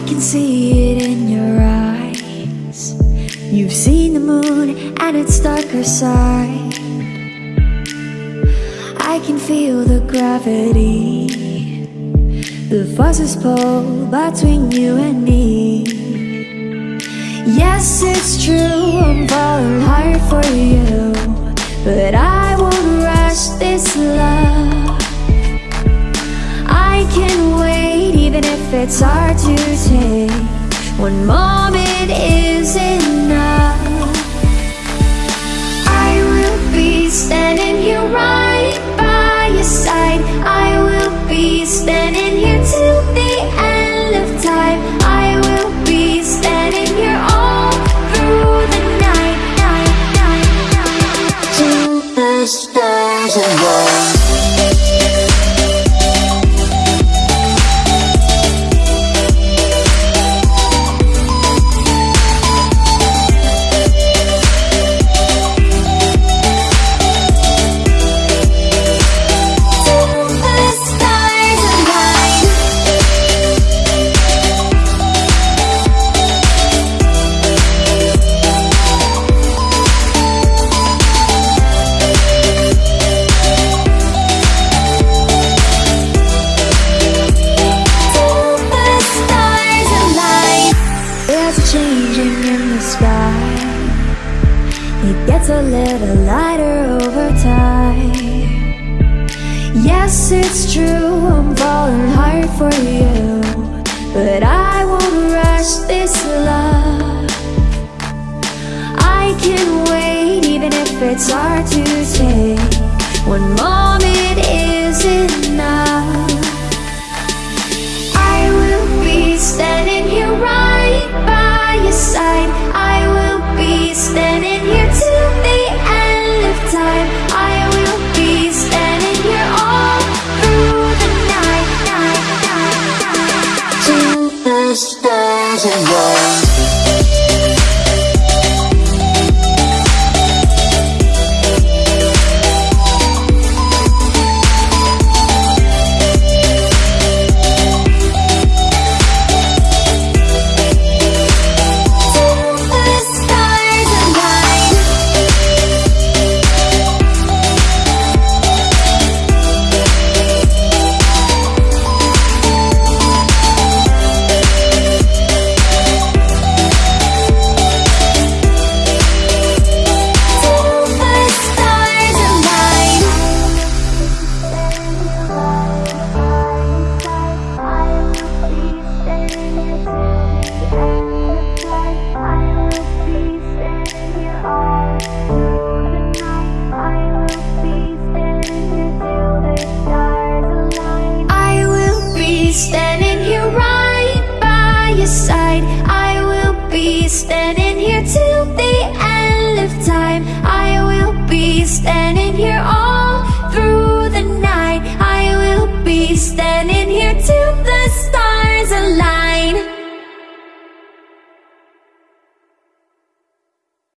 can see it in your eyes. You've seen the moon and its darker side. I can feel the gravity. The forces pull between you and me. Yes, it's true, I'm falling hard for you. But I won't rush this love it's hard to take. One moment is enough. I will be standing here right by your side. I will be standing here till the end of time. I will be standing here all through the night, night, night, night. Till the stars align It gets a little lighter over time. Yes, it's true, I'm falling hard for you But I won't rush this love. I can wait even if it's hard to take. One moment is enough standing here right by your side. I will be standing here till the end of time. I will be standing here all